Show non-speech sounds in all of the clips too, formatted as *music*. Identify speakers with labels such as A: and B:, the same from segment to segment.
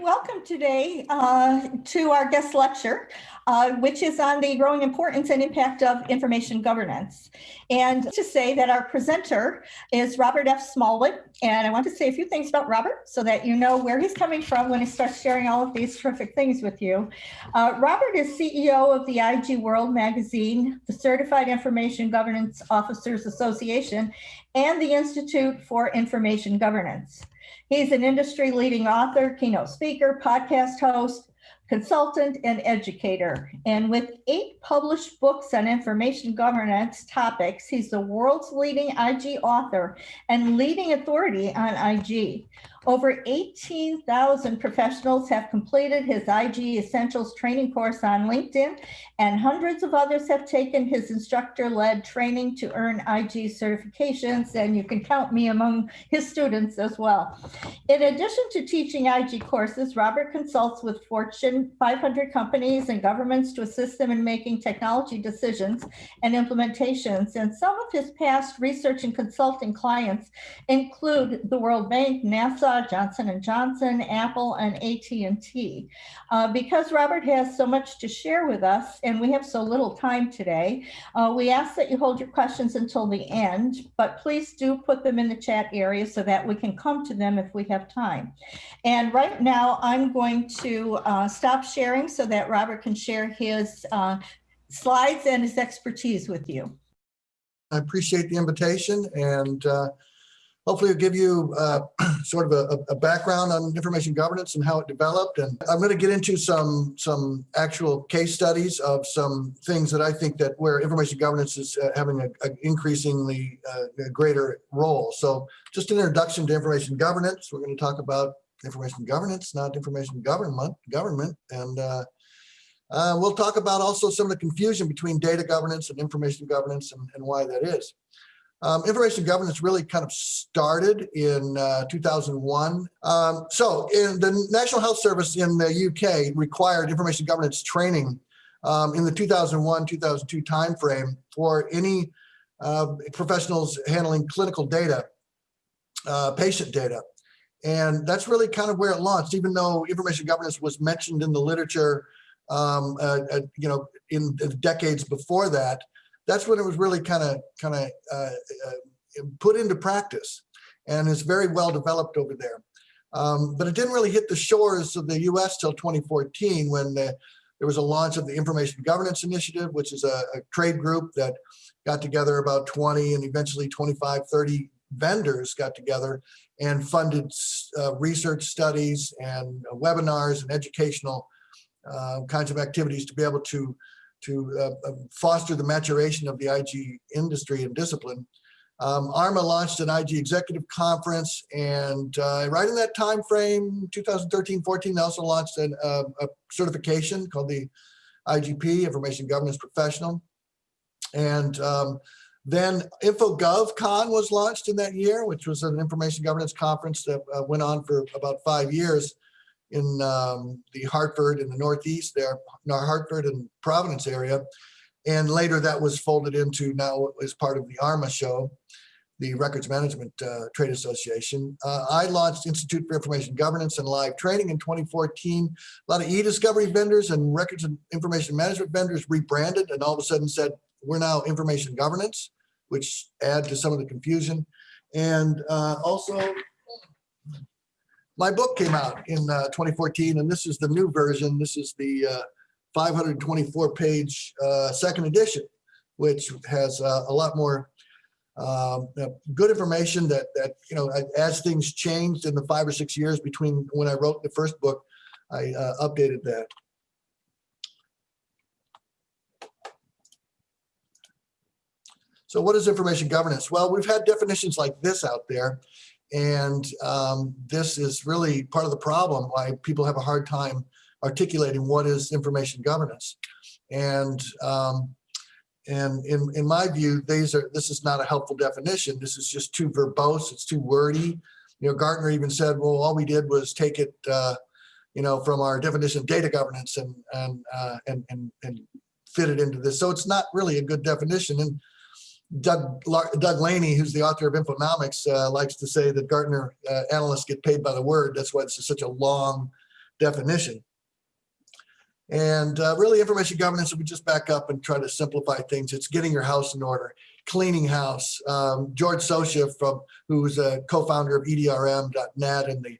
A: welcome today uh, to our guest lecture, uh, which is on the growing importance and impact of information governance. And to say that our presenter is Robert F. Smallwood. And I want to say a few things about Robert so that you know where he's coming from when he starts sharing all of these terrific things with you. Uh, Robert is CEO of the IG World magazine, the Certified Information Governance Officers Association, and the Institute for Information Governance. He's an industry leading author, keynote speaker, podcast host, consultant, and educator. And with eight published books on information governance topics, he's the world's leading IG author and leading authority on IG. Over 18,000 professionals have completed his IG Essentials training course on LinkedIn, and hundreds of others have taken his instructor-led training to earn IG certifications, and you can count me among his students as well. In addition to teaching IG courses, Robert consults with Fortune 500 companies and governments to assist them in making technology decisions and implementations. And some of his past research and consulting clients include the World Bank, NASA, Johnson & Johnson, Apple, and AT&T. Uh, because Robert has so much to share with us and we have so little time today, uh, we ask that you hold your questions until the end, but please do put them in the chat area so that we can come to them if we have time. And right now I'm going to uh, stop sharing so that Robert can share his uh, slides and his expertise with you.
B: I appreciate the invitation and uh, hopefully give you uh, *clears throat* sort of a, a, background on information governance and how it developed. And I'm going to get into some some actual case studies of some things that I think that where information governance is uh, having an increasingly uh, greater role. So just an introduction to information governance. We're going to talk about information governance, not information government, government. And uh, uh, we'll talk about also some of the confusion between data governance and information governance and, and why that is. Um, information governance really kind of started in uh, 2001. Um, so in the National Health Service in the UK required information governance training um, in the 2001-2002 timeframe for any uh, professionals handling clinical data, uh, patient data. And that's really kind of where it launched, even though information governance was mentioned in the literature, um, uh, uh, you know, in the decades before that that's when it was really kind of kind of uh, uh, put into practice and is very well developed over there. Um, but it didn't really hit the shores of the US till 2014 when the, there was a launch of the Information Governance Initiative, which is a, a trade group that got together about 20 and eventually 25, 30 vendors got together and funded uh, research studies and webinars and educational uh, kinds of activities to be able to to uh, um, foster the maturation of the IG industry and discipline. Um, ARMA launched an IG executive conference and uh, right in that time frame, 2013-14, they also launched an, uh, a certification called the IGP, Information Governance Professional. And um, then InfoGovCon was launched in that year, which was an information governance conference that uh, went on for about five years in um, the Hartford in the Northeast there, our Hartford and Providence area. And later that was folded into now as part of the ARMA show, the Records Management uh, Trade Association. Uh, I launched Institute for Information Governance and Live Training in 2014. A lot of e-discovery vendors and records and information management vendors rebranded and all of a sudden said, we're now information governance, which add to some of the confusion. And uh, also my book came out in uh, 2014, and this is the new version. This is the uh, 524 page uh, second edition, which has uh, a lot more um, good information that, that, you know, as things changed in the five or six years between when I wrote the first book, I uh, updated that. So what is information governance? Well, we've had definitions like this out there. And um, this is really part of the problem why people have a hard time articulating what is information governance. And um, and in, in my view, these are this is not a helpful definition. This is just too verbose. It's too wordy. You know, Gartner even said, well, all we did was take it, uh, you know, from our definition of data governance and and, uh, and and and fit it into this. So it's not really a good definition. And Doug, Doug Laney, who's the author of Infonomics, uh, likes to say that Gartner uh, analysts get paid by the word. That's why it's such a long definition. And uh, really, information governance, if we just back up and try to simplify things, it's getting your house in order, cleaning house. Um, George Socha, from who's a co-founder of EDRM.net and the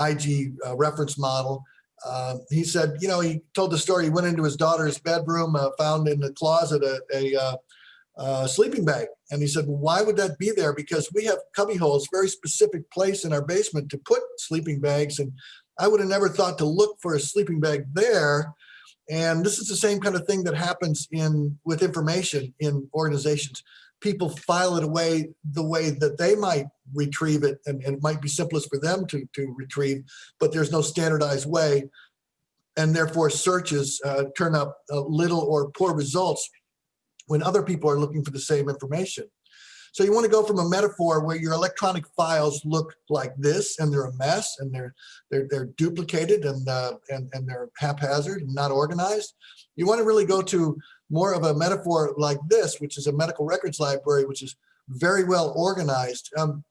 B: IG uh, reference model, uh, he said, you know, he told the story. He went into his daughter's bedroom, uh, found in the closet a, a uh, sleeping bag, and he said, well, why would that be there? Because we have cubby holes, very specific place in our basement to put sleeping bags, and I would have never thought to look for a sleeping bag there. And this is the same kind of thing that happens in with information in organizations. People file it away the way that they might retrieve it, and, and it might be simplest for them to, to retrieve, but there's no standardized way. And therefore, searches uh, turn up uh, little or poor results when other people are looking for the same information. So you want to go from a metaphor where your electronic files look like this, and they're a mess, and they're they're they're duplicated and uh, and and they're haphazard and not organized. You want to really go to more of a metaphor like this, which is a medical records library, which is very well organized. Um,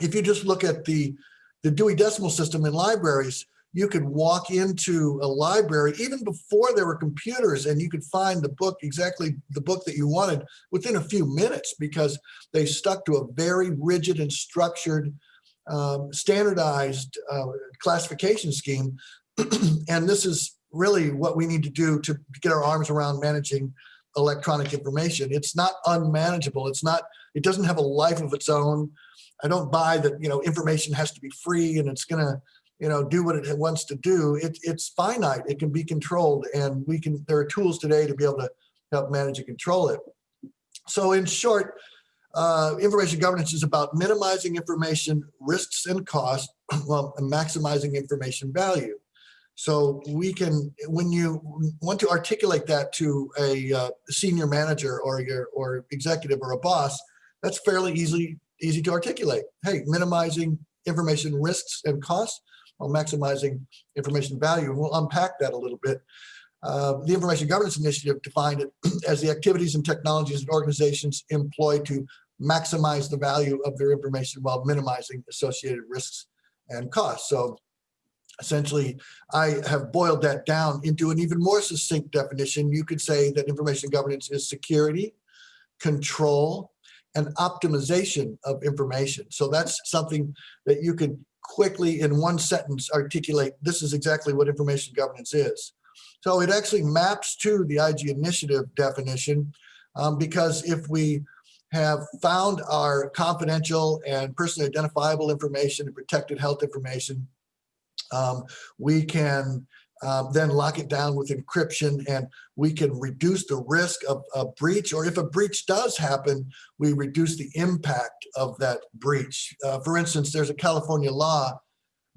B: if you just look at the the Dewey Decimal System in libraries, you could walk into a library even before there were computers and you could find the book exactly the book that you wanted within a few minutes because they stuck to a very rigid and structured um, standardized uh, classification scheme. *clears throat* And this is really what we need to do to get our arms around managing electronic information. It's not unmanageable. It's not it doesn't have a life of its own. I don't buy that you know information has to be free and it's going to you know, do what it wants to do. It, it's finite. It can be controlled, and we can. There are tools today to be able to help manage and control it. So, in short, uh, information governance is about minimizing information risks and costs, *clears throat* while maximizing information value. So we can, when you want to articulate that to a uh, senior manager or your or executive or a boss, that's fairly easy easy to articulate. Hey, minimizing information risks and costs while maximizing information value. And we'll unpack that a little bit. Uh, the Information Governance Initiative defined it *clears throat* as the activities and technologies that organizations employ to maximize the value of their information while minimizing associated risks and costs. So essentially, I have boiled that down into an even more succinct definition. You could say that information governance is security, control, and optimization of information. So that's something that you could quickly in one sentence articulate this is exactly what information governance is. So it actually maps to the IG initiative definition um, because if we have found our confidential and personally identifiable information and protected health information, um, we can um, then lock it down with encryption and we can reduce the risk of a breach or if a breach does happen we reduce the impact of that breach. Uh, for instance there's a california law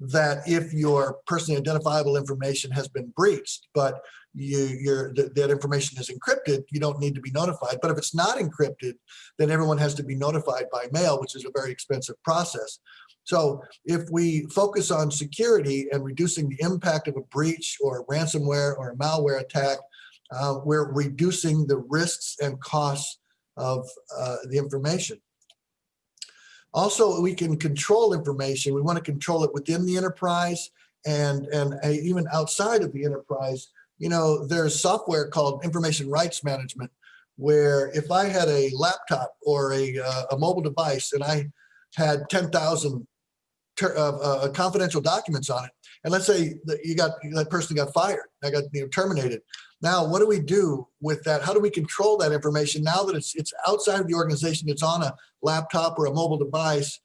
B: that if your personally identifiable information has been breached but you th that information is encrypted you don't need to be notified. But if it's not encrypted then everyone has to be notified by mail which is a very expensive process so if we focus on security and reducing the impact of a breach or ransomware or a malware attack, uh, we're reducing the risks and costs of uh, the information. Also, we can control information. We want to control it within the enterprise and, and uh, even outside of the enterprise. You know, there's software called information rights management, where if I had a laptop or a, uh, a mobile device and I had 10,000 ter- uh, uh, confidential documents on it. And let's say that you got that person got fired, I got you know, terminated. Now, what do we do with that? How do we control that information now that it's it's outside of the organization? It's on a laptop or a mobile device.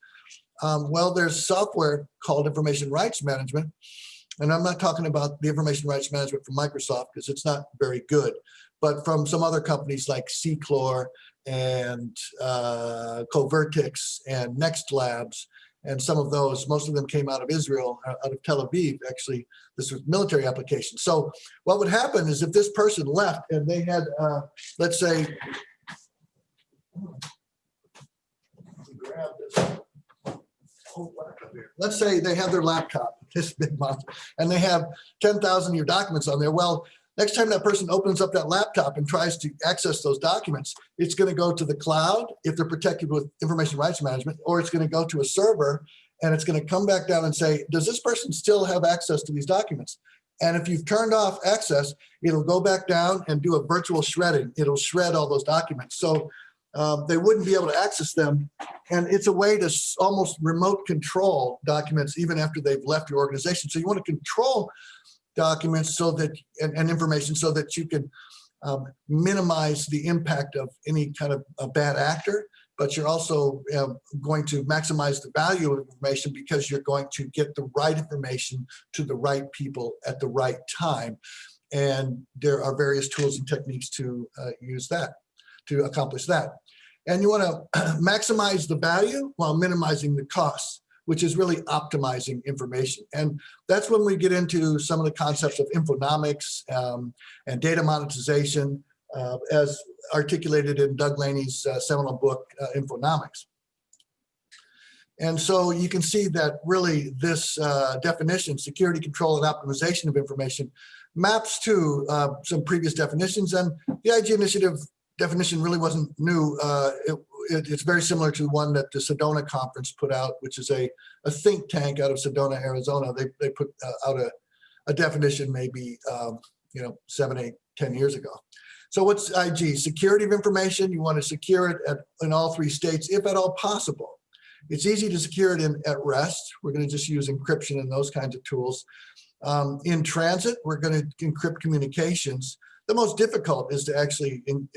B: Um, well, there's software called information rights management, and I'm not talking about the information rights management from Microsoft because it's not very good, but from some other companies like Seclore and uh, Covertix and Next Labs and some of those, most of them came out of Israel, uh, out of Tel Aviv, actually, this was military application. So what would happen is if this person left and they had, uh, let's say, grab this. Let's say they have their laptop, this big monster, and they have 10,000 of your documents on there. Well, next time that person opens up that laptop and tries to access those documents, it's going to go to the cloud if they're protected with information rights management, or it's going to go to a server and it's going to come back down and say, does this person still have access to these documents? And if you've turned off access, it'll go back down and do a virtual shredding. It'll shred all those documents. So um, they wouldn't be able to access them. And it's a way to almost remote control documents even after they've left your organization. So you want to control documents so that, and, and information so that you can um, minimize the impact of any kind of a bad actor, but you're also um, going to maximize the value of information because you're going to get the right information to the right people at the right time. And there are various tools and techniques to uh, use that, to accomplish that. And you want *clears throat* to maximize the value while minimizing the costs, which is really optimizing information. And that's when we get into some of the concepts of infonomics um, and data monetization, uh, as articulated in Doug Laney's uh, seminal book, uh, Infonomics. And so you can see that really this uh, definition, security control and optimization of information, maps to uh, some previous definitions. And the IG initiative definition really wasn't new. Uh, it, it, it's very similar to one that the Sedona conference put out, which is a, a think tank out of Sedona, Arizona. They, they put uh, out a, a definition maybe, um, you know, seven, eight, ten years ago. So what's IG? Security of information. You want to secure it at, in all three states, if at all possible. It's easy to secure it in, at rest. We're going to just use encryption and those kinds of tools. Um, in transit, we're going to encrypt communications. The most difficult is to actually in,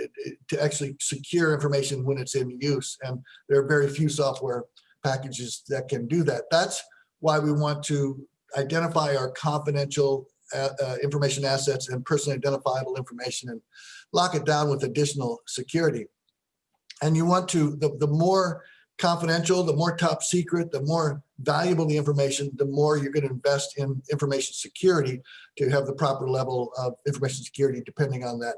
B: to actually secure information when it's in use, and there are very few software packages that can do that. That's why we want to identify our confidential uh, uh, information assets and personally identifiable information and lock it down with additional security. And you want to, the, the more confidential, the more top secret, the more valuable the information, the more you're going to invest in information security to have the proper level of information security depending on that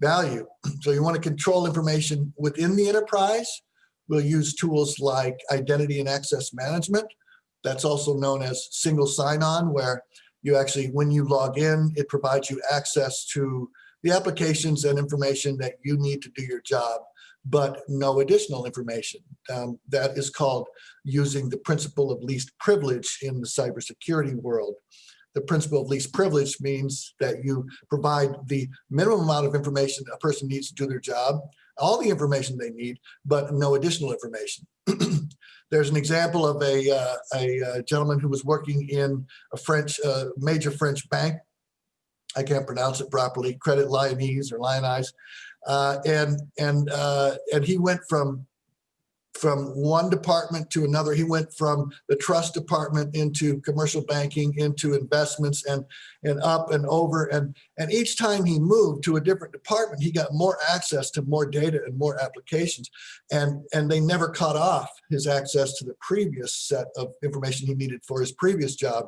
B: value. *clears throat* So you want to control information within the enterprise. We'll use tools like identity and access management. That's also known as single sign-on, where you actually, when you log in, it provides you access to the applications and information that you need to do your job, but no additional information. Um, that is called using the principle of least privilege in the cybersecurity world. The principle of least privilege means that you provide the minimum amount of information a person needs to do their job, all the information they need, but no additional information. *clears throat* There's an example of a, uh, a, uh gentleman who was working in a French, uh, major French bank. I can't pronounce it properly, Credit Lyonnais or Lyonnais. Uh, and and uh, and he went from from one department to another. He went from the trust department into commercial banking, into investments, and and up and over. And and each time he moved to a different department, he got more access to more data and more applications. And and they never cut off his access to the previous set of information he needed for his previous job.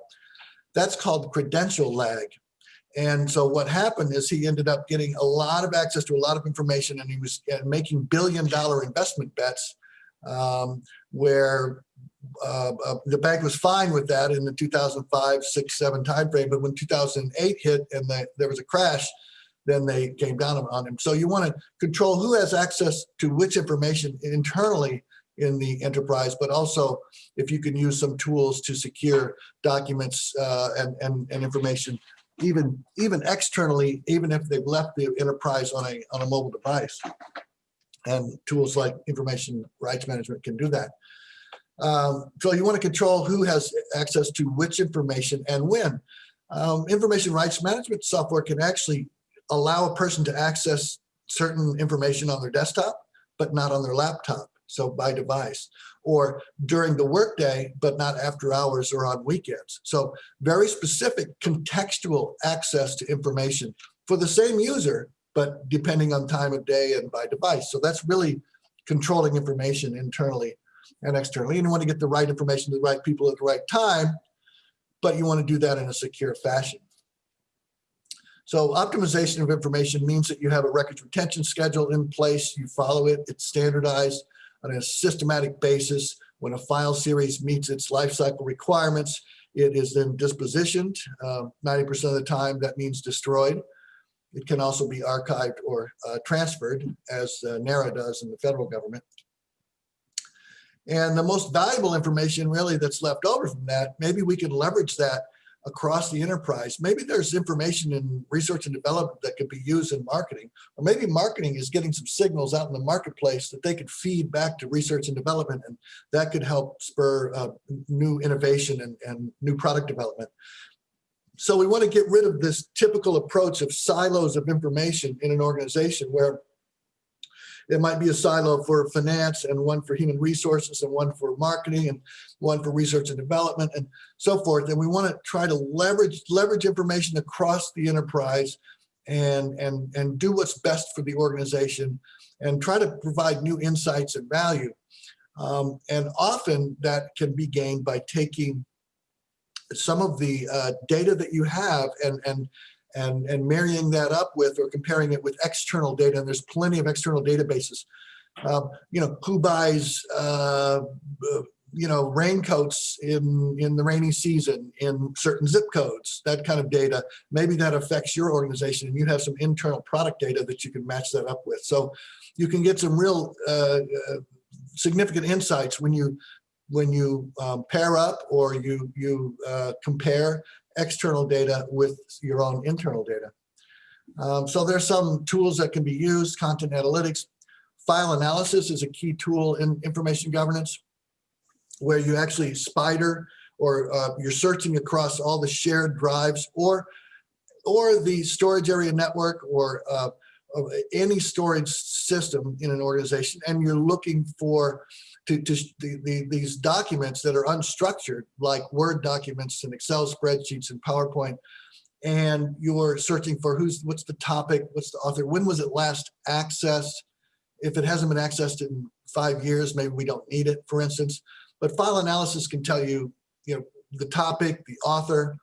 B: That's called credential lag. And so what happened is he ended up getting a lot of access to a lot of information and he was uh, making billion dollar investment bets um, where uh, uh, the bank was fine with that in the 2005, six, seven timeframe. But when 2008 hit and the, there was a crash, then they came down on him. So you want to control who has access to which information internally in the enterprise, but also if you can use some tools to secure documents uh, and, and, and information even even externally, even if they've left the enterprise on a on a mobile device. And tools like information rights management can do that. Um, so you want to control who has access to which information and when. Um, information rights management software can actually allow a person to access certain information on their desktop, but not on their laptop so by device, or during the workday, but not after hours or on weekends. So very specific contextual access to information for the same user, but depending on time of day and by device. So that's really controlling information internally and externally. And you want to get the right information to the right people at the right time, but you want to do that in a secure fashion. So optimization of information means that you have a records retention schedule in place, you follow it, it's standardized, on a systematic basis. When a file series meets its lifecycle requirements, it is then dispositioned. 90% uh, of the time, that means destroyed. It can also be archived or uh, transferred, as uh, NARA does in the federal government. And the most valuable information really that's left over from that, maybe we could leverage that across the enterprise. Maybe there's information in research and development that could be used in marketing, or maybe marketing is getting some signals out in the marketplace that they could feed back to research and development, and that could help spur uh, new innovation and, and new product development. So we want to get rid of this typical approach of silos of information in an organization where it might be a silo for finance and one for human resources and one for marketing and one for research and development and so forth. And we want to try to leverage leverage information across the enterprise and and and do what's best for the organization and try to provide new insights and value. Um, and often that can be gained by taking some of the uh, data that you have and and and, and marrying that up with or comparing it with external data. And there's plenty of external databases. Um, you know, who buys, uh, you know, raincoats in, in the rainy season in certain zip codes, that kind of data. Maybe that affects your organization and you have some internal product data that you can match that up with. So you can get some real uh, uh, significant insights when you when you um, pair up or you you uh, compare external data with your own internal data. Um, so there's some tools that can be used, content analytics. File analysis is a key tool in information governance where you actually spider or uh, you're searching across all the shared drives or or the storage area network or uh, any storage system in an organization and you're looking for to, to the, the, these documents that are unstructured, like Word documents and Excel spreadsheets and PowerPoint, and you're searching for who's what's the topic, what's the author, when was it last accessed? If it hasn't been accessed in five years, maybe we don't need it, for instance. But file analysis can tell you, you know, the topic, the author,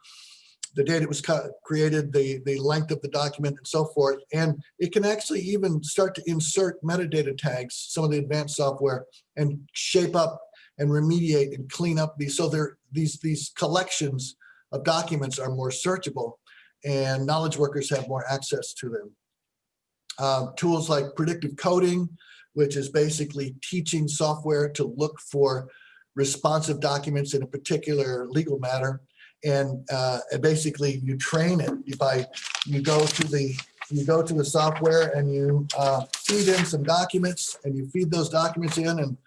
B: the date it was created, the, the length of the document and so forth. And it can actually even start to insert metadata tags, some of the advanced software and shape up and remediate and clean up these. So there, these, these collections of documents are more searchable and knowledge workers have more access to them. Um, tools like predictive coding, which is basically teaching software to look for responsive documents in a particular legal matter and uh, basically you train it by you go to the you go to the software and you uh, feed in some documents and you feed those documents in and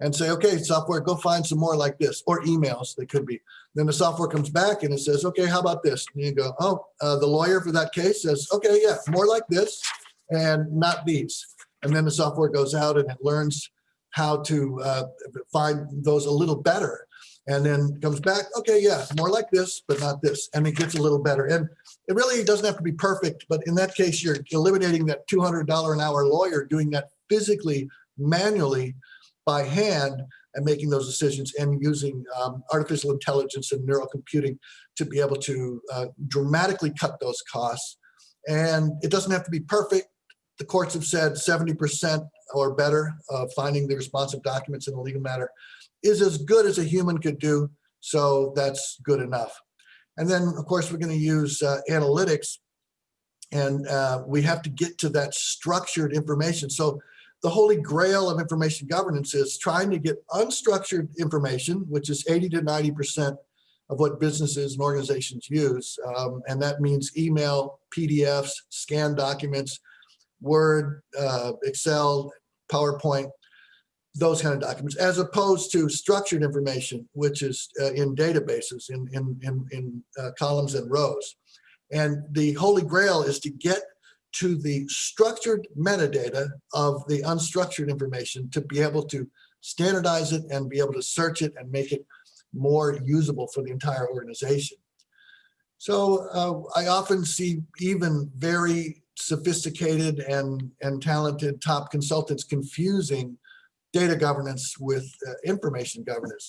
B: and say okay software go find some more like this or emails they could be. Then the software comes back and it says okay how about this? And you go oh uh, the lawyer for that case says okay yeah more like this and not these. And then the software goes out and it learns how to uh, find those a little better and then comes back, okay, yeah, more like this, but not this. And it gets a little better. And it really doesn't have to be perfect, but in that case, you're eliminating that $200 an hour lawyer doing that physically, manually, by hand, and making those decisions and using um, artificial intelligence and neural computing to be able to uh, dramatically cut those costs. And it doesn't have to be perfect. The courts have said 70% or better of finding the responsive documents in a legal matter is as good as a human could do. So that's good enough. And then, of course, we're going to use uh, analytics and uh, we have to get to that structured information. So the holy grail of information governance is trying to get unstructured information, which is 80 to 90% of what businesses and organizations use. Um, and that means email, PDFs, scanned documents, Word, uh, Excel, PowerPoint, those kind of documents, as opposed to structured information, which is uh, in databases, in, in, in, in uh, columns and rows. And the holy grail is to get to the structured metadata of the unstructured information to be able to standardize it and be able to search it and make it more usable for the entire organization. So uh, I often see even very sophisticated and, and talented top consultants confusing data governance with uh, information governance.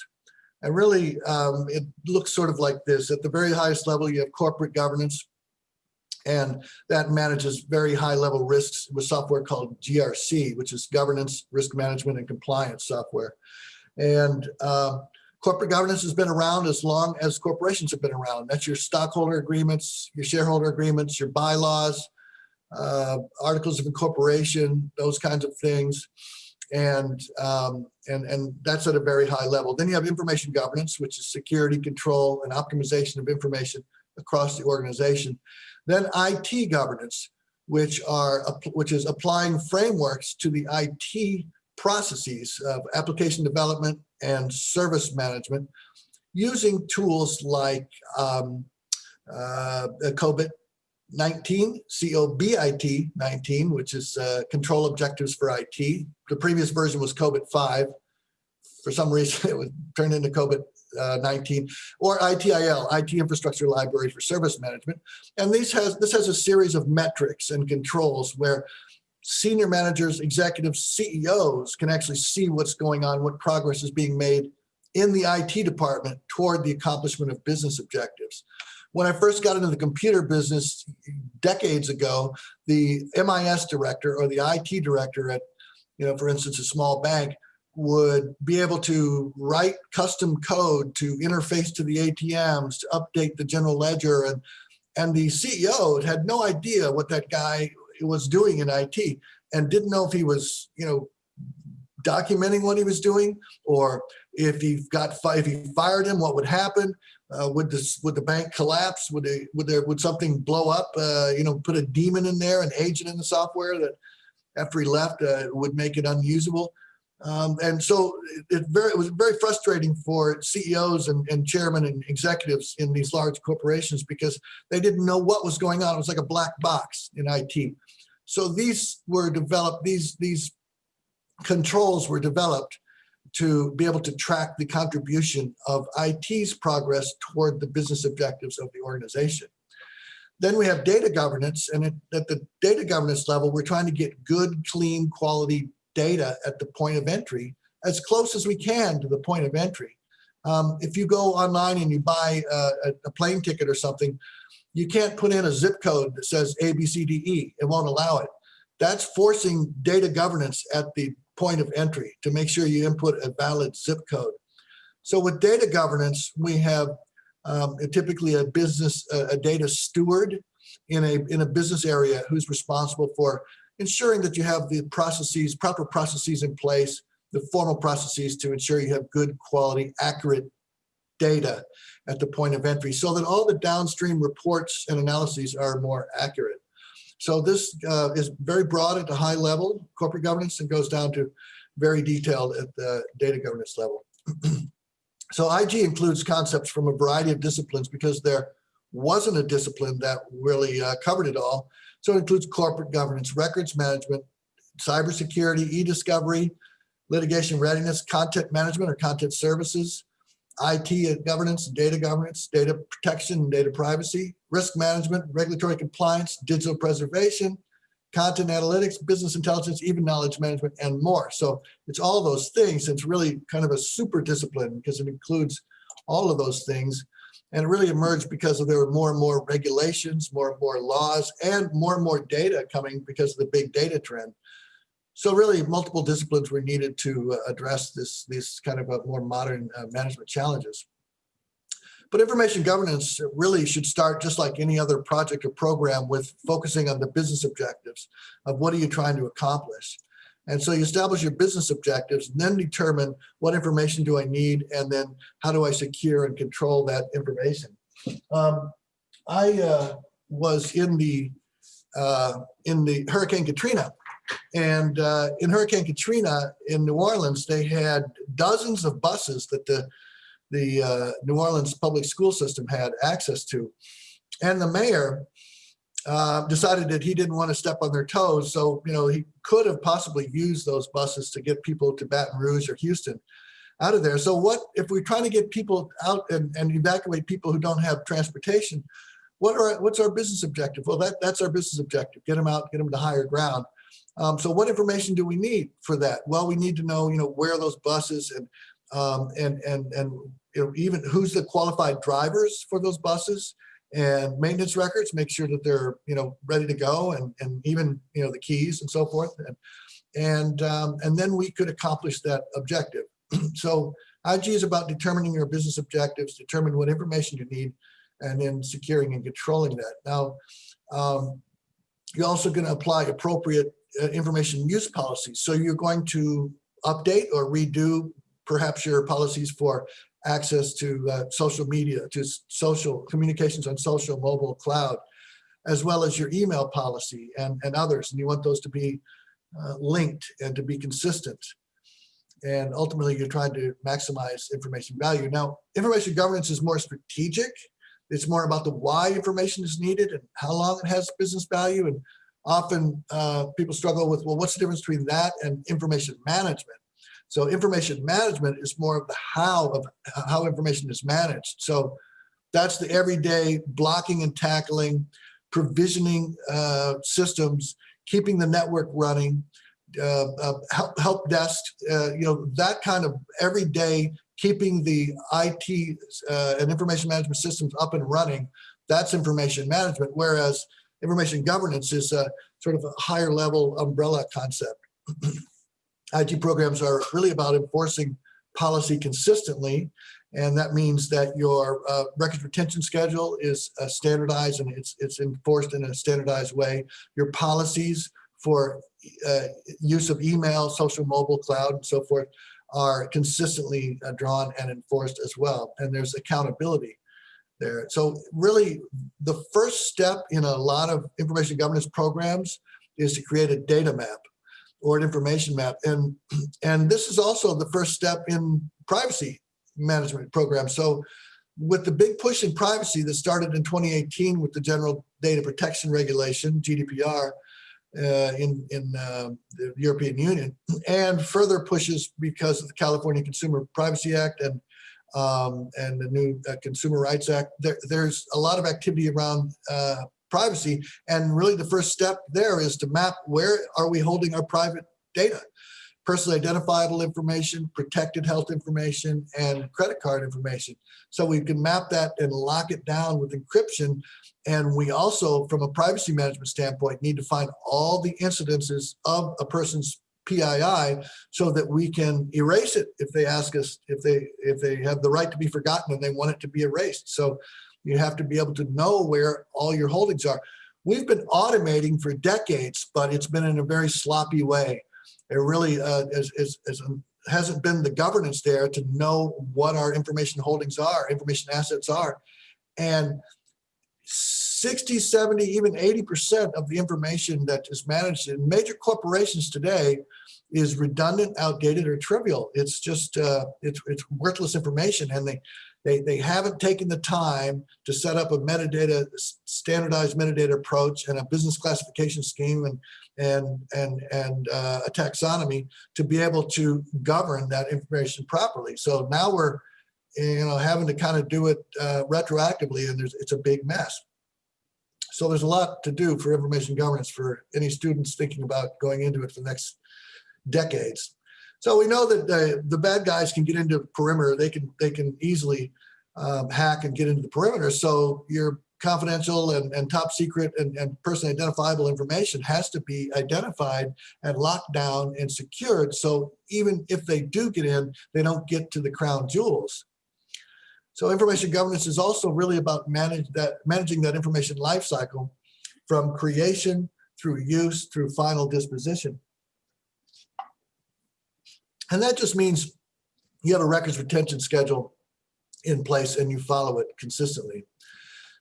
B: And really, um, it looks sort of like this. At the very highest level, you have corporate governance, and that manages very high level risks with software called GRC, which is governance, risk management, and compliance software. And uh, corporate governance has been around as long as corporations have been around. That's your stockholder agreements, your shareholder agreements, your bylaws, uh, articles of incorporation, those kinds of things. And um, and and that's at a very high level. Then you have information governance, which is security control and optimization of information across the organization. Then IT governance, which are which is applying frameworks to the IT processes of application development and service management using tools like um, uh, COVID 19, COBIT 19, which is uh, control objectives for IT. The previous version was COBIT 5. For some reason, *laughs* it was turned into COBIT uh, 19 or ITIL, IT Infrastructure Library for Service Management. And this has, this has a series of metrics and controls where senior managers, executives, CEOs can actually see what's going on, what progress is being made in the IT department toward the accomplishment of business objectives. When I first got into the computer business decades ago, the MIS director or the IT director at, you know, for instance, a small bank would be able to write custom code to interface to the ATMs, to update the general ledger. And, and the CEO had no idea what that guy was doing in IT and didn't know if he was, you know, documenting what he was doing or if he got if he fired him, what would happen? Uh, would this would the bank collapse? Would they would there would something blow up? Uh, you know, put a demon in there, an agent in the software that after he left uh, would make it unusable. Um, and so it, very, it was very frustrating for CEOs and, and chairmen and executives in these large corporations because they didn't know what was going on. It was like a black box in IT. So these were developed, these, these controls were developed to be able to track the contribution of IT's progress toward the business objectives of the organization. Then we have data governance, and at, the data governance level, we're trying to get good, clean, quality data at the point of entry as close as we can to the point of entry. Um, if you go online and you buy a, a, plane ticket or something, you can't put in a zip code that says A, B, C, D, E. It won't allow it. That's forcing data governance at the point of entry to make sure you input a valid zip code. So with data governance, we have um, typically a business, a, a data steward in a, in a business area who's responsible for ensuring that you have the processes, proper processes in place, the formal processes to ensure you have good quality, accurate data at the point of entry so that all the downstream reports and analyses are more accurate. So this uh, is very broad at the high level, corporate governance, and goes down to very detailed at the data governance level. *clears throat* so IG includes concepts from a variety of disciplines because there wasn't a discipline that really uh, covered it all. So it includes corporate governance, records management, cybersecurity, e-discovery, litigation readiness, content management or content services, IT governance, data governance, data protection, data privacy, risk management, regulatory compliance, digital preservation, content analytics, business intelligence, even knowledge management, and more. So it's all those things. It's really kind of a super discipline because it includes all of those things. And it really emerged because of there were more and more regulations, more and more laws, and more and more data coming because of the big data trend. So really multiple disciplines were needed to uh, address this, these kind of uh, more modern uh, management challenges. But information governance really should start just like any other project or program with focusing on the business objectives of what are you trying to accomplish. And so you establish your business objectives and then determine what information do I need and then how do I secure and control that information. Um, I uh, was in the uh, in the Hurricane Katrina and uh, in Hurricane Katrina in New Orleans, they had dozens of buses that the the uh, New Orleans public school system had access to. And the mayor uh, decided that he didn't want to step on their toes. So, you know, he could have possibly used those buses to get people to Baton Rouge or Houston out of there. So what if we're trying to get people out and, and evacuate people who don't have transportation? What are what's our business objective? Well, that, that's our business objective. Get them out, get them to higher ground. Um, so what information do we need for that? Well, we need to know, you know, where those buses and um, and and and you know, even who's the qualified drivers for those buses and maintenance records, make sure that they're, you know, ready to go and, and even, you know, the keys and so forth. And, and, um, and then we could accomplish that objective. *clears throat* so IG is about determining your business objectives, determine what information you need, and then securing and controlling that. Now, um, you're also going to apply appropriate information use policies. So you're going to update or redo perhaps your policies for access to uh, social media, to social communications on social, mobile, cloud, as well as your email policy and, and others. And you want those to be uh, linked and to be consistent. And ultimately, you're trying to maximize information value. Now, information governance is more strategic. It's more about the why information is needed and how long it has business value. And often uh, people struggle with, well, what's the difference between that and information management? So information management is more of the how of how information is managed. So that's the everyday blocking and tackling, provisioning uh, systems, keeping the network running, uh, uh, help, help desk, uh, you know, that kind of everyday keeping the IT uh, and information management systems up and running. That's information management. Whereas information governance is a sort of a higher level umbrella concept. *clears throat* IT programs are really about enforcing policy consistently. And that means that your uh, retention schedule is uh, standardized and it's, it's enforced in a standardized way. Your policies for uh, use of email, social, mobile, cloud, and so forth are consistently uh, drawn and enforced as well. And there's accountability there. So really, the first step in a lot of information governance programs is to create a data map or an information map. And, *clears throat* and this is also the first step in privacy management programs. So with the big push in privacy that started in 2018 with the General Data Protection Regulation, GDPR, uh, in, in uh, the European Union, and further pushes because of the California Consumer Privacy Act and um, and the new uh, Consumer Rights Act. There, there's a lot of activity around uh, privacy, and really the first step there is to map where are we holding our private data, personally identifiable information, protected health information, and credit card information. So we can map that and lock it down with encryption. And we also, from a privacy management standpoint, need to find all the incidences of a person's PII so that we can erase it if they ask us if they if they have the right to be forgotten and they want it to be erased. So you have to be able to know where all your holdings are. We've been automating for decades, but it's been in a very sloppy way. It really uh, is, is, is, hasn't been the governance there to know what our information holdings are, information assets are. And 60, 70, even 80% of the information that is managed in major corporations today is redundant, outdated, or trivial. It's just, uh, it's, it's worthless information. And they, they, they haven't taken the time to set up a metadata, standardized metadata approach and a business classification scheme and, and, and, and uh, a taxonomy to be able to govern that information properly. So now we're, you know, having to kind of do it uh, retroactively and there's, it's a big mess. So there's a lot to do for information governance for any students thinking about going into it for the next decades. So we know that the, the bad guys can get into perimeter. They can they can easily um, hack and get into the perimeter. So your confidential and, and top secret and, and personally identifiable information has to be identified and locked down and secured. So even if they do get in, they don't get to the crown jewels. So information governance is also really about manage that, managing that information lifecycle from creation through use through final disposition. And that just means you have a records retention schedule in place and you follow it consistently.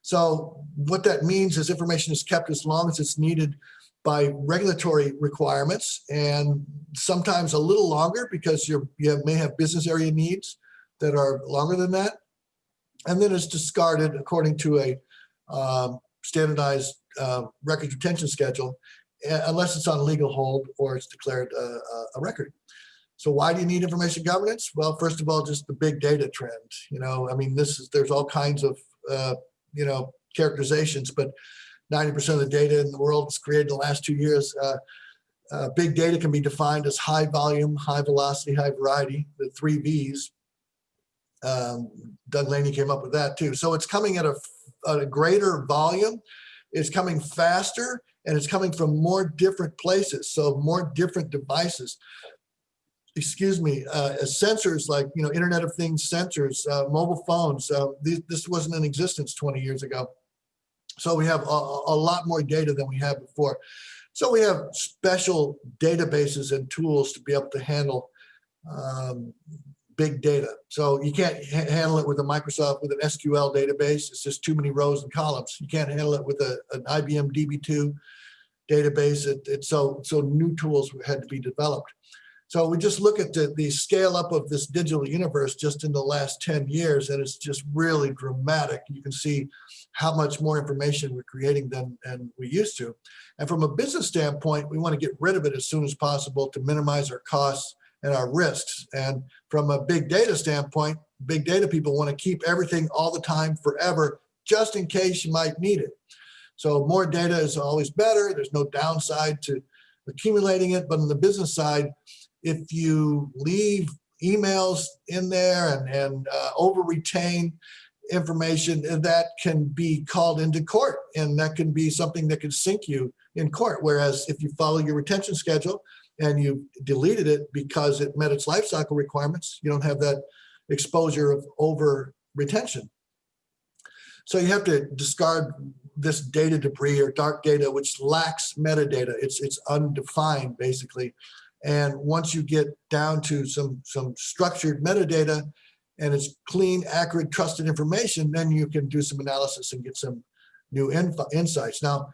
B: So what that means is information is kept as long as it's needed by regulatory requirements and sometimes a little longer because you have, may have business area needs that are longer than that. And then it's discarded according to a um, standardized uh, records retention schedule, uh, unless it's on legal hold or it's declared a, a record. So why do you need information governance? Well, first of all, just the big data trend. You know, I mean, this is there's all kinds of uh, you know characterizations, but 90% of the data in the world is created in the last two years. Uh, uh, big data can be defined as high volume, high velocity, high variety, the three V's. Um, Doug Laney came up with that too. So it's coming at a, at a greater volume, it's coming faster, and it's coming from more different places, so more different devices excuse me, uh, sensors like, you know, Internet of Things sensors, uh, mobile phones. Uh, th this wasn't in existence 20 years ago. So we have a, a, lot more data than we had before. So we have special databases and tools to be able to handle um, big data. So you can't ha- handle it with a Microsoft with an SQL database. It's just too many rows and columns. You can't handle it with a, an IBM DB2 database. It, it's so so new tools had to be developed. So we just look at the, the scale up of this digital universe just in the last 10 years, and it's just really dramatic. You can see how much more information we're creating than, than we used to. And from a business standpoint, we want to get rid of it as soon as possible to minimize our costs and our risks. And from a big data standpoint, big data people want to keep everything all the time forever, just in case you might need it. So more data is always better. There's no downside to accumulating it. But on the business side, if you leave emails in there and, and uh, over retain information uh, that can be called into court and that can be something that can sink you in court. Whereas if you follow your retention schedule and you deleted it because it met its life cycle requirements, you don't have that exposure of over retention. So you have to discard this data debris or dark data, which lacks metadata. It's, it's undefined basically. And once you get down to some, some structured metadata and it's clean, accurate, trusted information, then you can do some analysis and get some new info, insights. Now,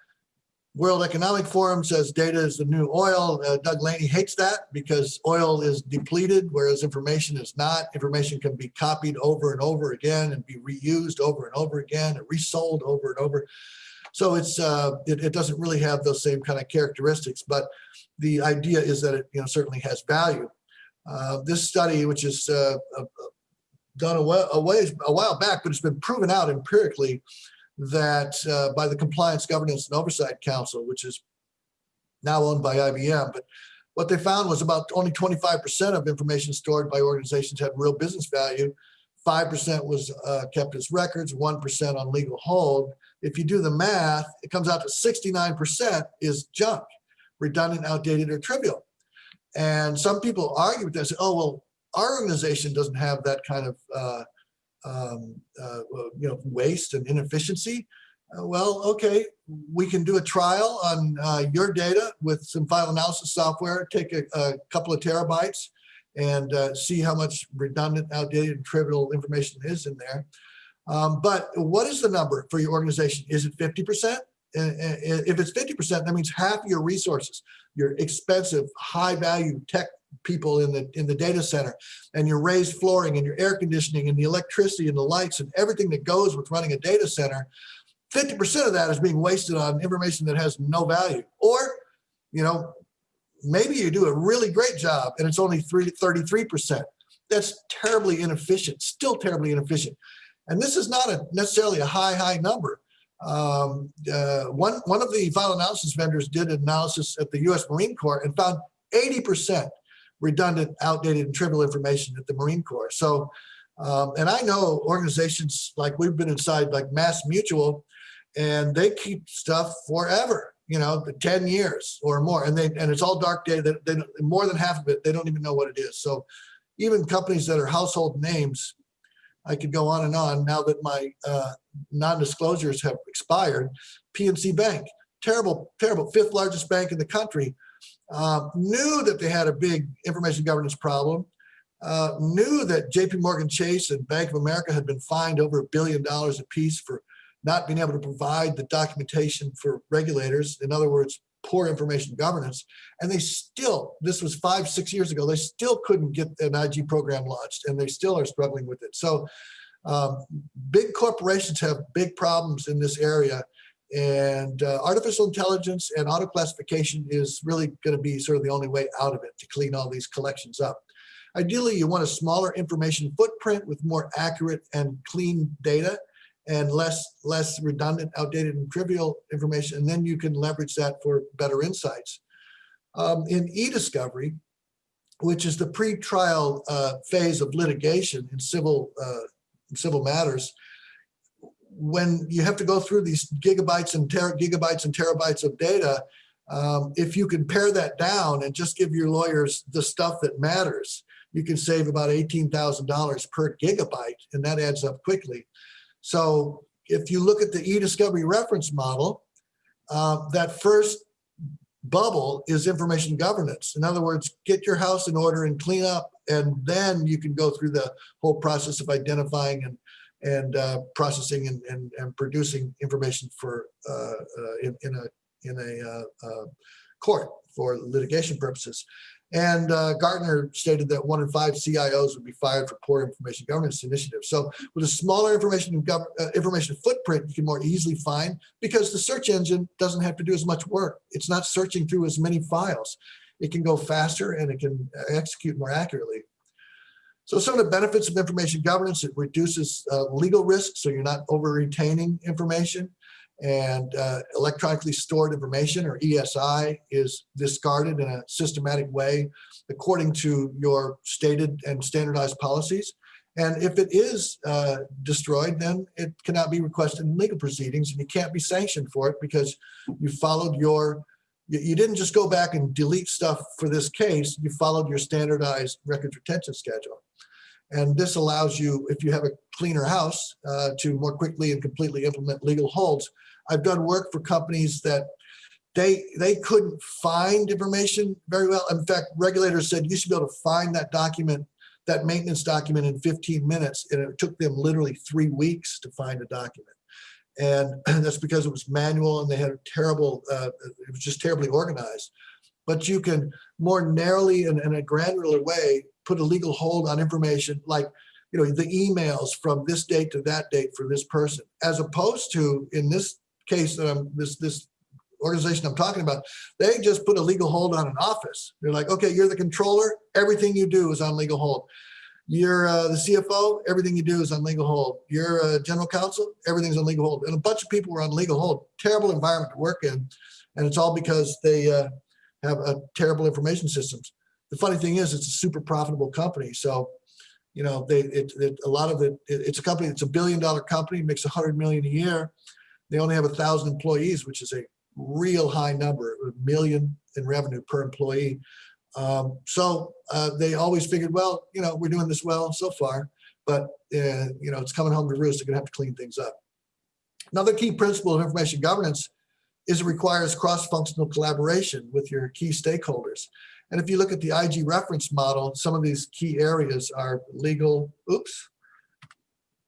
B: World Economic Forum says data is the new oil. Uh, Doug Laney hates that because oil is depleted, whereas information is not. Information can be copied over and over again and be reused over and over again and resold over and over. So it's uh, it, it doesn't really have those same kind of characteristics, but the idea is that it you know certainly has value. Uh, this study, which is uh, uh done a, a while back, but it's been proven out empirically that uh, by the Compliance Governance and Oversight Council, which is now owned by IBM, but what they found was about only 25% of information stored by organizations had real business value. 5% was uh, kept as records, 1% on legal hold. If you do the math, it comes out to 69% is junk, redundant, outdated, or trivial. And some people argue with this, oh, well, our organization doesn't have that kind of uh, um, uh, you know waste and inefficiency. Uh, well, okay, we can do a trial on uh, your data with some file analysis software. Take a, a couple of terabytes and uh, see how much redundant, outdated, and trivial information is in there. Um, but what is the number for your organization? Is it 50%? If it's 50%, that means half your resources, your expensive, high value tech people in the in the data center and your raised flooring and your air conditioning and the electricity and the lights and everything that goes with running a data center 50% of that is being wasted on information that has no value or you know maybe you do a really great job and it's only 3 33% that's terribly inefficient still terribly inefficient and this is not a necessarily a high high number um, uh, one one of the file analysis vendors did an analysis at the U.S. Marine Corps and found 80% redundant, outdated, and trivial information at the Marine Corps. So, um, and I know organizations like we've been inside, like Mass Mutual, and they keep stuff forever. You know, 10 years or more, and they and it's all dark data. They, they, more than half of it, they don't even know what it is. So, even companies that are household names, I could go on and on. Now that my uh, non-disclosures have expired, PNC Bank, terrible, terrible, fifth largest bank in the country, uh, knew that they had a big information governance problem, uh, knew that JP Morgan Chase and Bank of America had been fined over a billion dollars apiece for not being able to provide the documentation for regulators. In other words, poor information governance. And they still, this was five, six years ago, they still couldn't get an IG program launched and they still are struggling with it. So um, big corporations have big problems in this area and uh, artificial intelligence and auto classification is really going to be sort of the only way out of it to clean all these collections up. Ideally, you want a smaller information footprint with more accurate and clean data and less, less redundant, outdated, and trivial information. And then you can leverage that for better insights. Um, in e-discovery, which is the pre-trial uh, phase of litigation in civil, uh, civil matters, when you have to go through these gigabytes and gigabytes and terabytes of data, um, if you can pare that down and just give your lawyers the stuff that matters, you can save about $18,000 per gigabyte, and that adds up quickly. So if you look at the e-discovery reference model, uh, that first bubble is information governance. In other words, get your house in order and clean up And then you can go through the whole process of identifying and and uh, processing and, and, and producing information for uh, uh, in, in a in a uh, uh, court for litigation purposes. And uh, Gartner stated that one in five CIOs would be fired for poor information governance initiatives. So with a smaller information uh, information footprint, you can more easily find because the search engine doesn't have to do as much work. It's not searching through as many files. It can go faster and it can execute more accurately. So some of the benefits of information governance, it reduces uh, legal risk, so you're not over retaining information and uh, electronically stored information or ESI is discarded in a systematic way according to your stated and standardized policies. And if it is uh, destroyed, then it cannot be requested in legal proceedings and you can't be sanctioned for it because you followed your, you, didn't just go back and delete stuff for this case, you followed your standardized records retention schedule. And this allows you, if you have a cleaner house, uh, to more quickly and completely implement legal holds. I've done work for companies that they they couldn't find information very well. In fact, regulators said you should be able to find that document, that maintenance document in 15 minutes, and it took them literally three weeks to find a document. And *clears throat* that's because it was manual and they had a terrible, uh, it was just terribly organized. But you can more narrowly and in a granular way put a legal hold on information like you know the emails from this date to that date for this person as opposed to in this case that i'm this this organization i'm talking about they just put a legal hold on an office. They're like okay you're the controller. Everything you do is on legal hold. You're uh, the cfo everything you do is on legal hold. You're a general counsel. Everything's on legal hold. And a bunch of people were on legal hold. Terrible environment to work in. And it's all because they uh, have a terrible information systems. The funny thing is it's a super profitable company. So, you know, they, it, it a lot of it, it, it's a company, it's a billion dollar company, makes a hundred million a year. They only have a thousand employees, which is a real high number, a million in revenue per employee. Um, so uh, they always figured, well, you know, we're doing this well so far, but uh, you know, it's coming home to roost. They're gonna have to clean things up. Another key principle of information governance is it requires cross-functional collaboration with your key stakeholders. And if you look at the IG reference model, some of these key areas are legal, oops,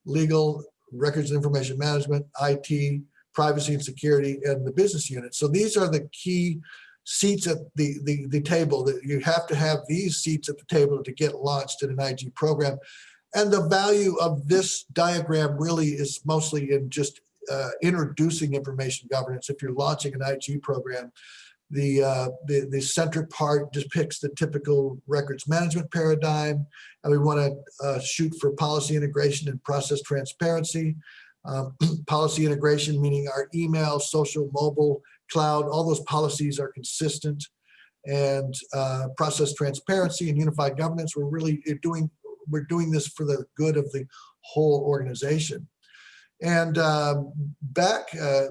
B: legal, records and information management, IT, privacy and security, and the business unit. So these are the key seats at the, the, the table that you have to have these seats at the table to get launched in an IG program. And the value of this diagram really is mostly in just uh, introducing information governance. If you're launching an IG program, the, uh, the, the center part depicts the typical records management paradigm, and we want to uh, shoot for policy integration and process transparency. Um, *clears throat* policy integration, meaning our email, social, mobile, cloud, all those policies are consistent. And uh, process transparency and unified governance, we're really doing, we're doing this for the good of the whole organization. And um, back uh,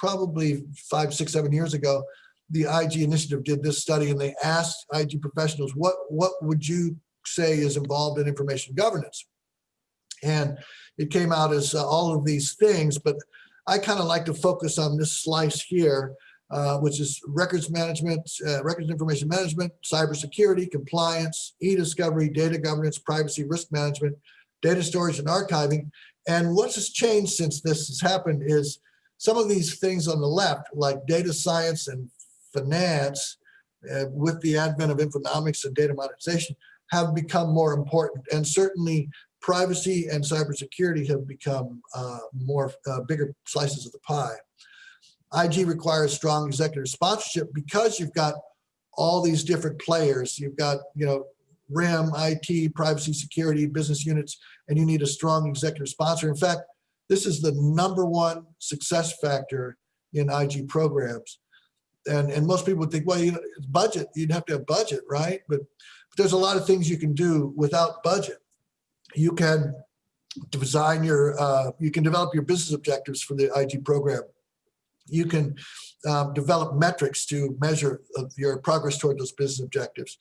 B: probably five, six, seven years ago, the IG initiative did this study and they asked IG professionals, what, what would you say is involved in information governance? And it came out as uh, all of these things, but I kind of like to focus on this slice here, uh, which is records management, uh, records information management, cybersecurity, compliance, e-discovery, data governance, privacy, risk management, data storage and archiving. And what has changed since this has happened is some of these things on the left, like data science and finance, uh, with the advent of infonomics and data monetization, have become more important. And certainly privacy and cybersecurity have become uh, more uh, bigger slices of the pie. IG requires strong executive sponsorship because you've got all these different players. You've got, you know, RIM, IT, privacy, security, business units, and you need a strong executive sponsor. In fact, this is the number one success factor in IG programs and and most people would think, well, you know, it's budget. You'd have to have budget, right? But, but there's a lot of things you can do without budget. You can design your, uh, you can develop your business objectives for the IG program. You can um, develop metrics to measure uh, your progress toward those business objectives.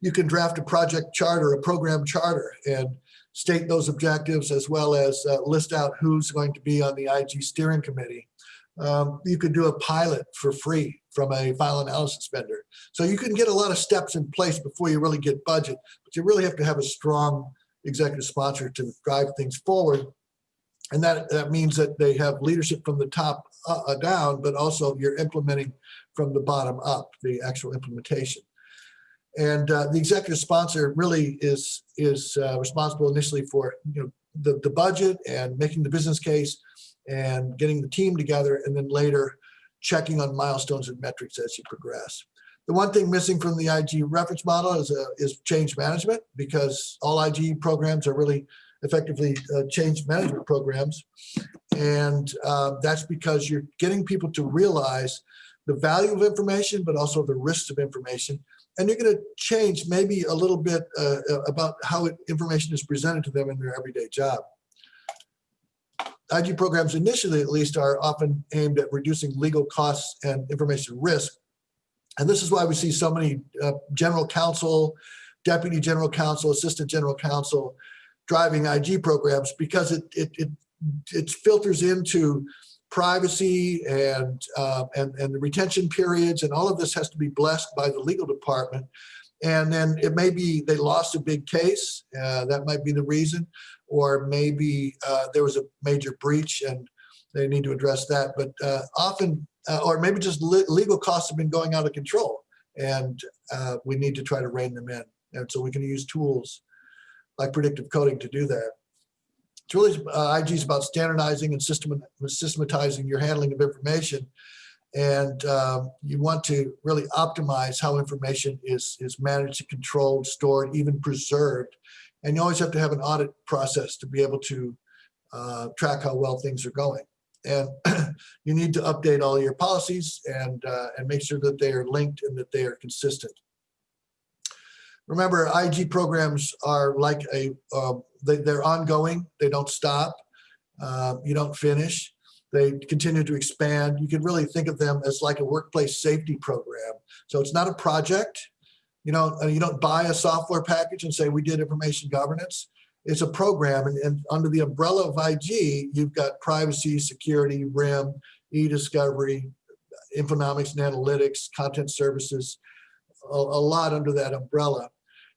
B: You can draft a project charter, a program charter, and state those objectives as well as uh, list out who's going to be on the IG steering committee. Um, you could do a pilot for free from a file analysis vendor. So you can get a lot of steps in place before you really get budget, but you really have to have a strong executive sponsor to drive things forward. And that, that means that they have leadership from the top uh, uh, down, but also you're implementing from the bottom up, the actual implementation. And uh, the executive sponsor really is is uh, responsible initially for you know the, the budget and making the business case and getting the team together and then later checking on milestones and metrics as you progress. The one thing missing from the IG reference model is, uh, is change management because all IG programs are really effectively uh, change management programs. And uh, that's because you're getting people to realize the value of information, but also the risks of information. And you're going to change maybe a little bit uh, about how it, information is presented to them in their everyday job. IG programs initially at least are often aimed at reducing legal costs and information risk. And this is why we see so many uh, general counsel, deputy general counsel, assistant general counsel driving IG programs because it, it, it, it filters into privacy and, uh, and, and the retention periods and all of this has to be blessed by the legal department. And then it may be they lost a big case, uh, that might be the reason, or maybe uh, there was a major breach and they need to address that. But uh, often, uh, or maybe just le legal costs have been going out of control and uh, we need to try to rein them in. And so we can use tools like predictive coding to do that. It's really, uh, IG is about standardizing and system, systematizing your handling of information. And um, you want to really optimize how information is, is managed, controlled, stored, even preserved. And you always have to have an audit process to be able to uh, track how well things are going. And *clears throat* you need to update all your policies and, uh, and make sure that they are linked and that they are consistent. Remember, IG programs are like a, uh, they, they're ongoing, they don't stop, uh, you don't finish, they continue to expand. You can really think of them as like a workplace safety program. So it's not a project, you know, you don't buy a software package and say, we did information governance. It's a program and, and under the umbrella of IG, you've got privacy, security, RIM, e-discovery, infonomics and analytics, content services, a, a lot under that umbrella.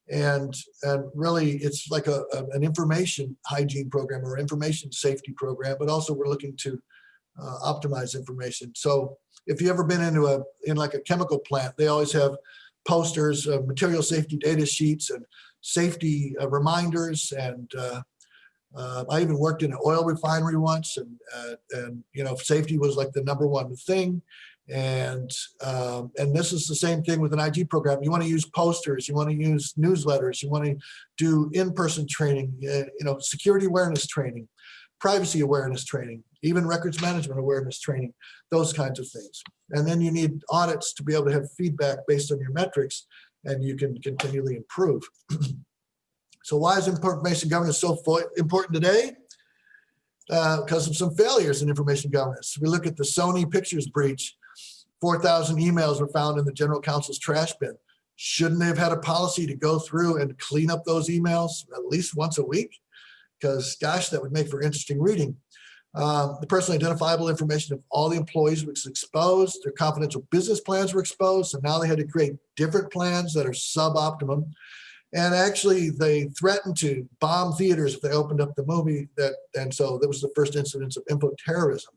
B: And and really it's like a, a, an information hygiene program or information safety program but also we're looking to uh, optimize information. So if you've ever been into a in like a chemical plant they always have posters uh, material safety data sheets and safety uh, reminders and uh, uh, I even worked in an oil refinery once and uh, and you know safety was like the number one thing and um, and this is the same thing with an IG program. You want to use posters, you want to use newsletters, you want to do in-person training, you know, security awareness training, privacy awareness training, even records management awareness training, those kinds of things. And then you need audits to be able to have feedback based on your metrics, and you can continually improve. *clears throat* so why is information governance so important today? because uh, of some failures in information governance. We look at the Sony Pictures breach 4,000 emails were found in the general counsel's trash bin. Shouldn't they have had a policy to go through and clean up those emails at least once a week? Because gosh, that would make for interesting reading. Um, the personally identifiable information of all the employees was exposed. Their confidential business plans were exposed. And now they had to create different plans that are suboptimum. And actually they threatened to bomb theaters if they opened up the movie that, and so that was the first incidence of info terrorism.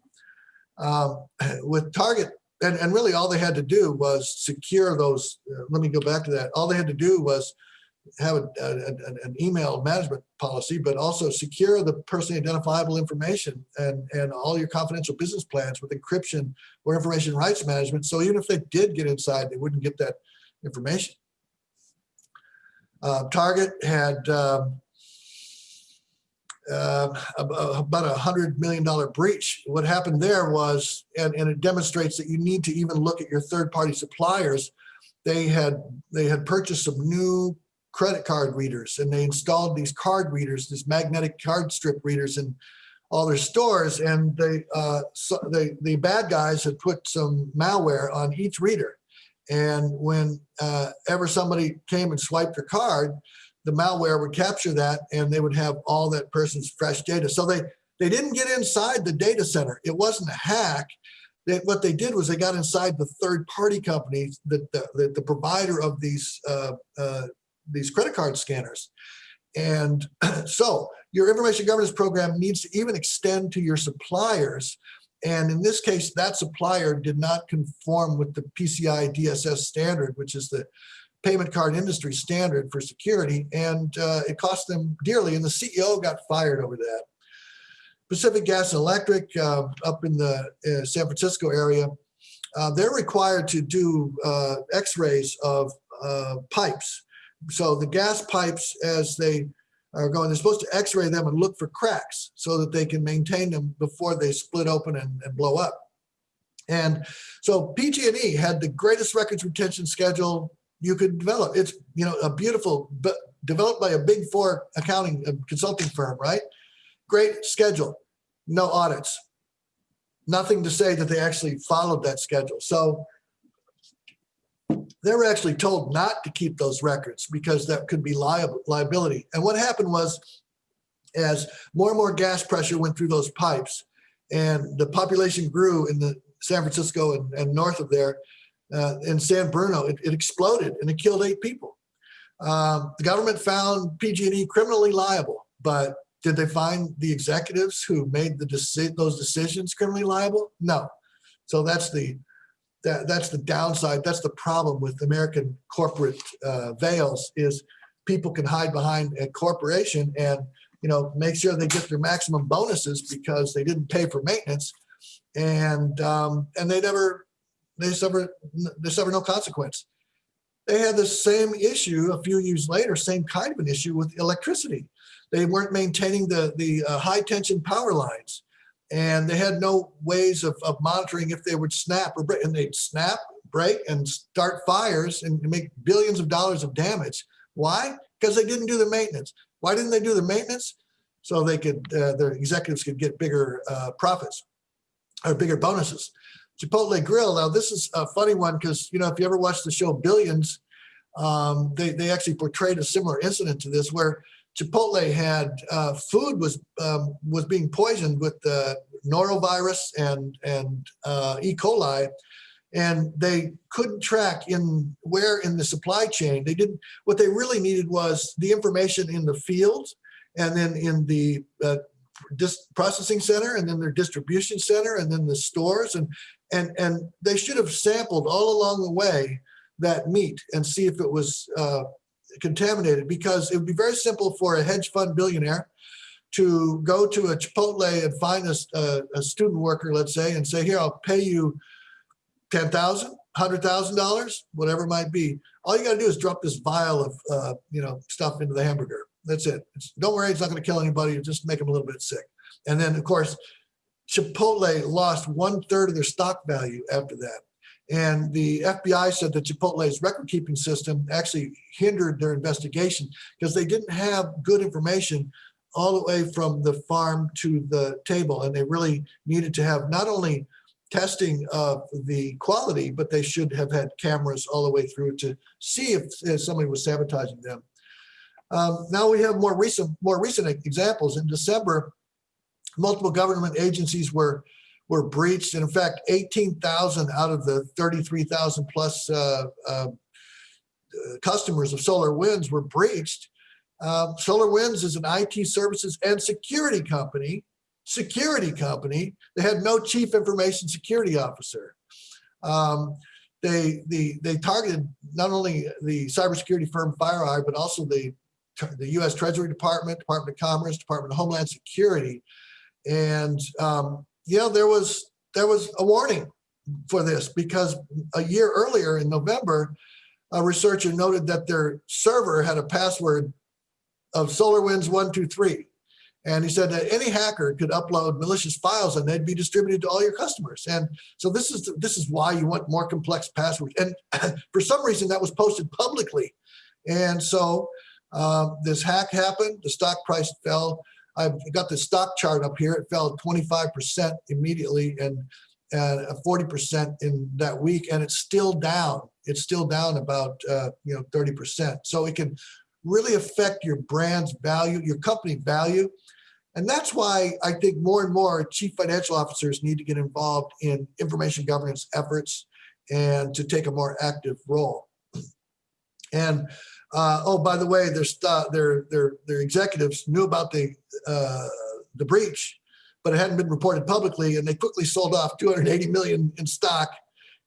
B: Um, *clears throat* with Target and, and really all they had to do was secure those, uh, let me go back to that. All they had to do was have a, a, an email management policy, but also secure the personally identifiable information and, and all your confidential business plans with encryption or information rights management. So even if they did get inside, they wouldn't get that information. Uh, Target had um, uh, about a hundred million dollar breach. What happened there was, and, and it demonstrates that you need to even look at your third party suppliers. They had they had purchased some new credit card readers and they installed these card readers, these magnetic card strip readers in all their stores. And they, uh, so they, the bad guys had put some malware on each reader. And when uh, ever somebody came and swiped their card, the malware would capture that and they would have all that person's fresh data. So they, they didn't get inside the data center. It wasn't a hack. They, what they did was they got inside the third party companies, that the, the, the provider of these uh, uh, these credit card scanners. And *clears throat* so your information governance program needs to even extend to your suppliers. And in this case, that supplier did not conform with the PCI DSS standard, which is the payment card industry standard for security. And uh, it cost them dearly. And the CEO got fired over that. Pacific Gas and Electric uh, up in the uh, San Francisco area, uh, they're required to do uh, x-rays of uh, pipes. So the gas pipes, as they are going, they're supposed to x-ray them and look for cracks so that they can maintain them before they split open and, and blow up. And so PG&E had the greatest records retention schedule you could develop. It's, you know, a beautiful, but developed by a big four accounting uh, consulting firm, right? Great schedule, no audits. Nothing to say that they actually followed that schedule. So they were actually told not to keep those records because that could be liable, liability. And what happened was as more and more gas pressure went through those pipes and the population grew in the San Francisco and, and north of there, uh, in San Bruno, it, it, exploded and it killed eight people. Um, the government found PG&E criminally liable, but did they find the executives who made the deci those decisions criminally liable? No. So that's the that, that's the downside. That's the problem with American corporate uh, veils is people can hide behind a corporation and you know make sure they get their maximum bonuses because they didn't pay for maintenance and um, and they never they suffer they suffer no consequence. They had the same issue a few years later, same kind of an issue with electricity. They weren't maintaining the, the uh, high tension power lines and they had no ways of, of monitoring if they would snap or break and they'd snap, break and start fires and make billions of dollars of damage. Why? Because they didn't do the maintenance. Why didn't they do the maintenance? So they could, uh, their executives could get bigger uh, profits or bigger bonuses. Chipotle Grill. Now, this is a funny one because, you know, if you ever watched the show Billions, um, they, they actually portrayed a similar incident to this where Chipotle had uh, food was um, was being poisoned with the norovirus and and uh, E. coli, and they couldn't track in where in the supply chain. They didn't. What they really needed was the information in the fields, and then in the uh, processing center, and then their distribution center, and then the stores, and and and they should have sampled all along the way that meat and see if it was uh, contaminated because it would be very simple for a hedge fund billionaire to go to a Chipotle and find a, a, student worker, let's say, and say, here, I'll pay you $10,000, $100,000, whatever it might be. All you got to do is drop this vial of, uh, you know, stuff into the hamburger. That's it. It's, don't worry, it's not going to kill anybody. just make them a little bit sick. And then, of course, Chipotle lost one third of their stock value after that. And the FBI said that Chipotle's record keeping system actually hindered their investigation because they didn't have good information all the way from the farm to the table. And they really needed to have not only testing of the quality, but they should have had cameras all the way through to see if, if somebody was sabotaging them. Um, now we have more recent, more recent examples. In December, multiple government agencies were were breached. And in fact, 18,000 out of the 33,000 plus uh, uh, customers of SolarWinds were breached. Um, SolarWinds is an IT services and security company, security company. They had no chief information security officer. Um, they, the, they targeted not only the cybersecurity firm FireEye, but also the, the U.S. Treasury Department, Department of Commerce, Department of Homeland Security. And um, know, there was there was a warning for this because a year earlier in November, a researcher noted that their server had a password of SolarWinds 123. And he said that any hacker could upload malicious files and they'd be distributed to all your customers. And so this is this is why you want more complex passwords. And *laughs* for some reason that was posted publicly. And so um, this hack happened, the stock price fell. I've got the stock chart up here. It fell 25% immediately and and 40% in that week, and it's still down. It's still down about uh, you know 30%. So it can really affect your brand's value, your company value. And that's why I think more and more chief financial officers need to get involved in information governance efforts and to take a more active role. And uh, oh, by the way, their their their their executives knew about the uh, the breach, but it hadn't been reported publicly, and they quickly sold off 280 million in stock,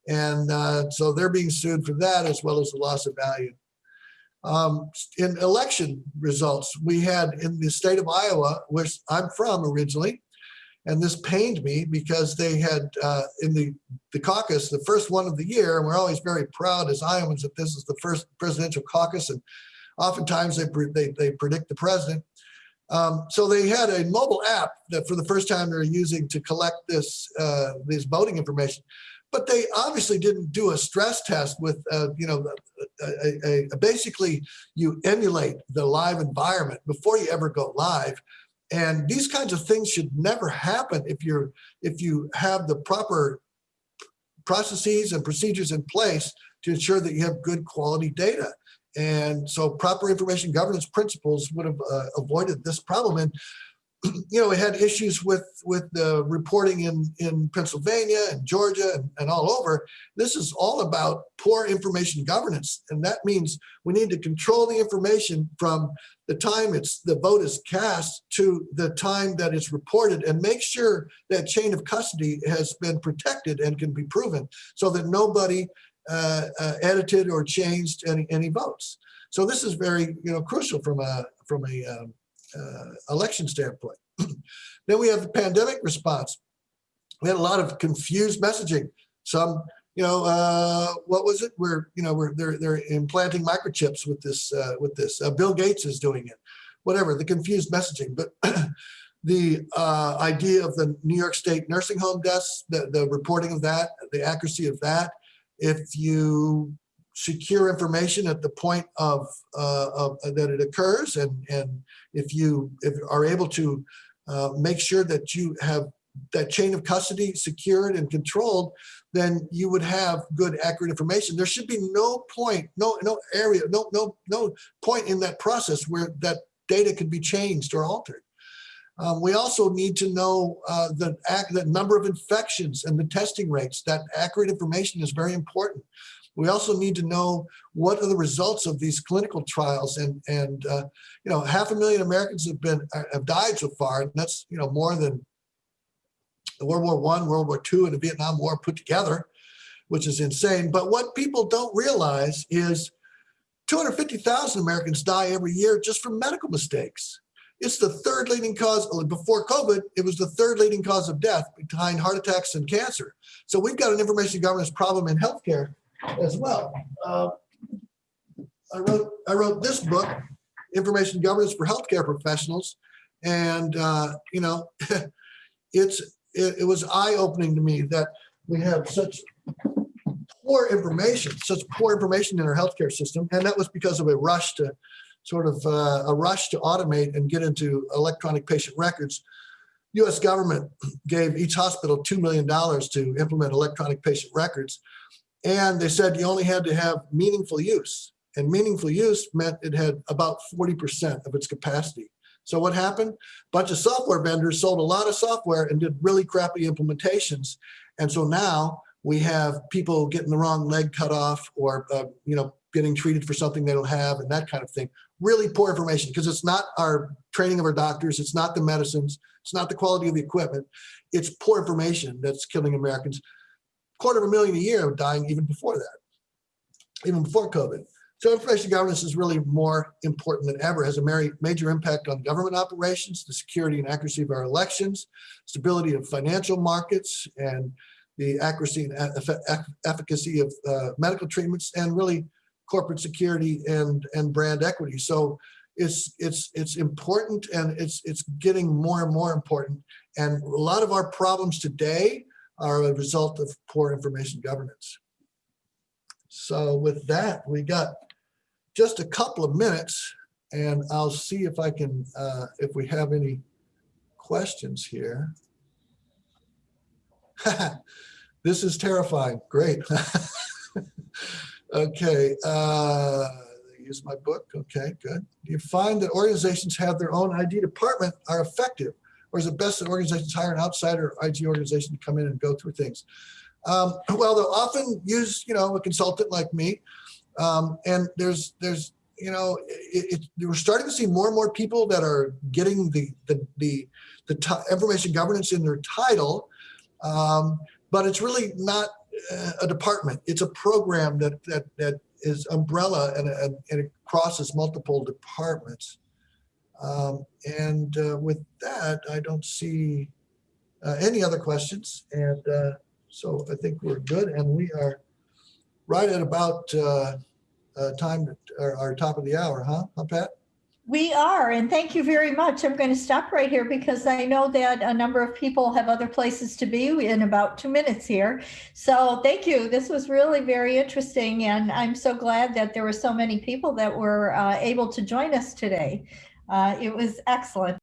B: and uh, so they're being sued for that as well as the loss of value. Um, in election results, we had in the state of Iowa, which I'm from originally, and this pained me because they had uh, in the, the caucus, the first one of the year, and we're always very proud as Iowans that this is the first presidential caucus, and oftentimes they, they, they predict the president. Um, so they had a mobile app that for the first time they're using to collect this uh, this voting information but they obviously didn't do a stress test with, uh, you know, a, a, a basically you emulate the live environment before you ever go live. And these kinds of things should never happen if you're if you have the proper processes and procedures in place to ensure that you have good quality data. And so proper information governance principles would have uh, avoided this problem. And *clears throat* you know, we had issues with with the reporting in in Pennsylvania and Georgia and, and all over. This is all about poor information governance, and that means we need to control the information from the time it's the vote is cast to the time that it's reported, and make sure that chain of custody has been protected and can be proven, so that nobody uh, uh, edited or changed any any votes. So this is very you know crucial from a from a um, uh, election standpoint. *clears throat* then we have the pandemic response. We had a lot of confused messaging. Some, you know, uh, what was it? We're, you know, we're they're they're implanting microchips with this uh, with this. Uh, Bill Gates is doing it. Whatever the confused messaging, but. *clears throat* the uh, idea of the New York State nursing home deaths, the, the reporting of that, the accuracy of that. If you secure information at the point of, uh, of that it occurs, and and if you if are able to uh, make sure that you have that chain of custody secured and controlled, then you would have good, accurate information. There should be no point, no no area, no no no point in that process where that data could be changed or altered. Um, we also need to know uh, the, the number of infections and the testing rates. That accurate information is very important. We also need to know what are the results of these clinical trials, and and uh, you know, half a million Americans have been uh, have died so far, and that's you know more than the World War One, World War Two, and the Vietnam War put together, which is insane. But what people don't realize is 250,000 Americans die every year just from medical mistakes. It's the third leading cause, before COVID, it was the third leading cause of death behind heart attacks and cancer. So we've got an information governance problem in healthcare as well. Uh, I wrote I wrote this book, Information Governance for Healthcare Professionals, and uh, you know, *laughs* it's it, it was eye opening to me that we have such poor information, such poor information in our healthcare system, and that was because of a rush to sort of uh, a rush to automate and get into electronic patient records. U.S. government gave each hospital $2 million to implement electronic patient records. And they said you only had to have meaningful use. And meaningful use meant it had about 40% of its capacity. So what happened? A bunch of software vendors sold a lot of software and did really crappy implementations. And so now we have people getting the wrong leg cut off or, uh, you know, getting treated for something they don't have and that kind of thing. Really poor information because it's not our training of our doctors. It's not the medicines. It's not the quality of the equipment. It's poor information that's killing Americans quarter of a million a year dying even before that, even before COVID. So information governance is really more important than ever, has a major impact on government operations, the security and accuracy of our elections, stability of financial markets, and the accuracy and efficacy of uh, medical treatments, and really corporate security and, and brand equity. So it's it's it's important and it's it's getting more and more important. And a lot of our problems today are a result of poor information governance. So with that, we got just a couple of minutes and I'll see if I can, uh, if we have any questions here. *laughs* this is terrifying. Great. *laughs* okay. Uh, use my book. Okay, good. You find that organizations have their own IT department are effective? Or is it best that organizations hire an outsider IT organization to come in and go through things? Um, well, they'll often use, you know, a consultant like me. Um, and there's, there's, you know, it, it, we're starting to see more and more people that are getting the, the, the, the information governance in their title. Um, but it's really not uh, a department. It's a program that, that, that is umbrella and, and, and it crosses multiple departments. Um, and uh, with that, I don't see uh, any other questions. And uh, so I think we're good. And we are right at about time, our, our top of the hour, huh, huh Pat?
A: We are, and thank you very much. I'm going to stop right here because I know that a number of people have other places to be in about two minutes here. So thank you. This was really very interesting, and I'm so glad that there were so many people that were uh, able to join us today. Uh, It was excellent.